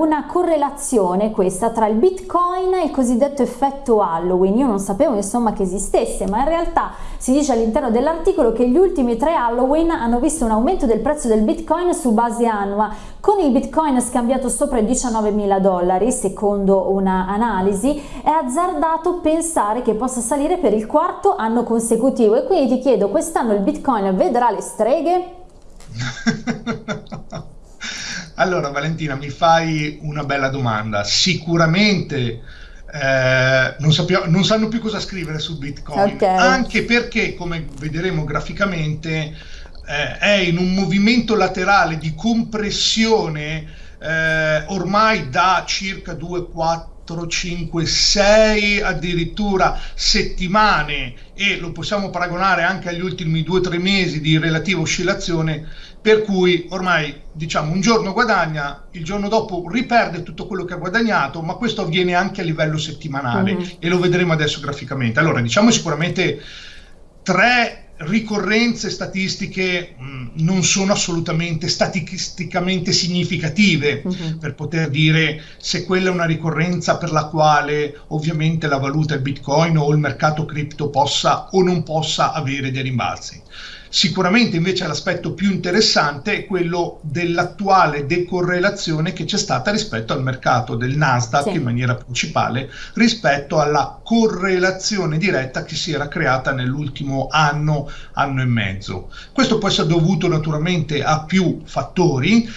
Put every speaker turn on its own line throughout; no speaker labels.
una correlazione questa tra il bitcoin e il cosiddetto effetto Halloween. Io non sapevo insomma che esistesse, ma in realtà si dice all'interno dell'articolo che gli ultimi tre Halloween hanno visto un aumento del prezzo del bitcoin su base annua, con il bitcoin scambiato sopra i 19 mila dollari, secondo una analisi, è azzardato pensare che possa salire per il quarto anno consecutivo e quindi ti chiedo, quest'anno il bitcoin vedrà le streghe?
Allora Valentina, mi fai una bella domanda. Sicuramente eh, non, non, sanno più cosa scrivere su Bitcoin, okay. anche perché, come vedremo graficamente, eh, è in un movimento laterale di compressione eh, ormai da circa 2, 4, 4, 5, 6 addirittura settimane e lo possiamo paragonare anche agli ultimi 2-3 mesi di relativa oscillazione per cui ormai diciamo un giorno guadagna, il giorno dopo riperde tutto quello che ha guadagnato, ma questo avviene anche a livello settimanale mm-hmm. e lo vedremo adesso graficamente. Allora diciamo sicuramente tre ricorrenze statistiche mh, mm, non sono assolutamente statisticamente significative uh-huh. per poter dire se quella è una ricorrenza per la quale ovviamente la valuta il bitcoin o il mercato cripto possa o non possa avere dei rimbalzi. Sicuramente invece l'aspetto più interessante è quello dell'attuale decorrelazione che c'è stata rispetto al mercato del Nasdaq sì. in maniera principale rispetto alla correlazione diretta che si era creata nell'ultimo anno, anno e mezzo. Questo può essere dovuto naturalmente a più fattori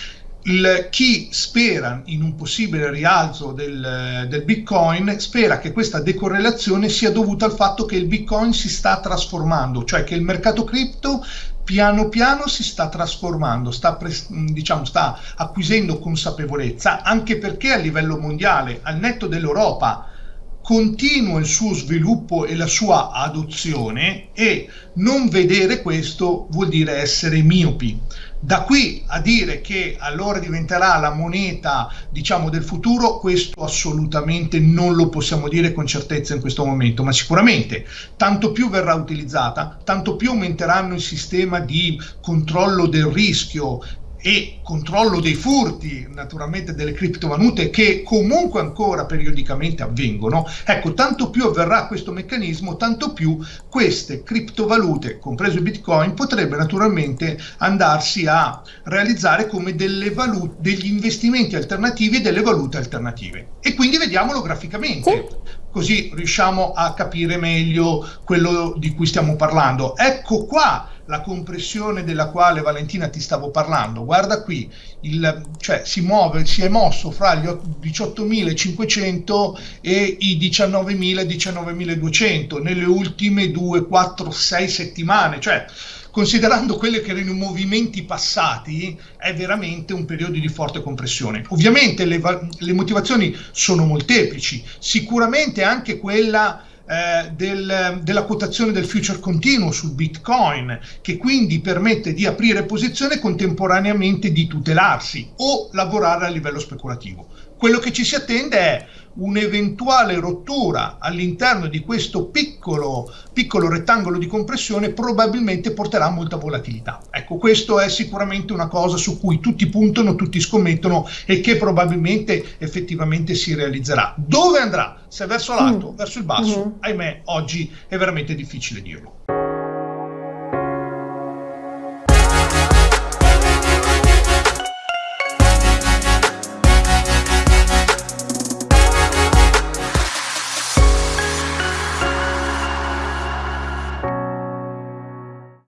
il, chi spera in un possibile rialzo del, del, Bitcoin spera che questa decorrelazione sia dovuta al fatto che il Bitcoin si sta trasformando, cioè che il mercato cripto piano piano si sta trasformando, sta, diciamo, sta acquisendo consapevolezza, anche perché a livello mondiale, al netto dell'Europa, continua il suo sviluppo e la sua adozione e non vedere questo vuol dire essere miopi. Da qui a dire che allora diventerà la moneta, diciamo, del futuro, questo assolutamente non lo possiamo dire con certezza in questo momento, ma sicuramente tanto più verrà utilizzata, tanto più aumenteranno il sistema di controllo del rischio, e controllo dei furti naturalmente delle criptovalute che comunque ancora periodicamente avvengono, ecco tanto più avverrà questo meccanismo, tanto più queste criptovalute, compreso il bitcoin, potrebbe naturalmente andarsi a realizzare come delle valute, degli investimenti alternativi e delle valute alternative. E quindi vediamolo graficamente. Sì così riusciamo a capire meglio quello di cui stiamo parlando. Ecco qua la compressione della quale Valentina ti stavo parlando. Guarda qui, il, cioè si muove, si è mosso fra gli 18.500 e i 19.000, 19.200 nelle ultime 2, 4, 6 settimane, cioè considerando quelli che erano i movimenti passati, è veramente un periodo di forte compressione. Ovviamente le, le motivazioni sono molteplici, sicuramente anche quella eh, del, della quotazione del future continuo sul Bitcoin, che quindi permette di aprire posizione e contemporaneamente di tutelarsi o lavorare a livello speculativo. Quello che ci si attende è un'eventuale rottura all'interno di questo piccolo, piccolo rettangolo di compressione probabilmente porterà molta volatilità. Ecco, questo è sicuramente una cosa su cui tutti puntano, tutti scommettono e che probabilmente effettivamente si realizzerà. Dove andrà? Se verso l'alto, mm. verso il basso? Mm. Ahimè, oggi è veramente difficile dirlo.